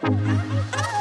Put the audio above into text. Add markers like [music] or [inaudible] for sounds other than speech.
Oh, [laughs]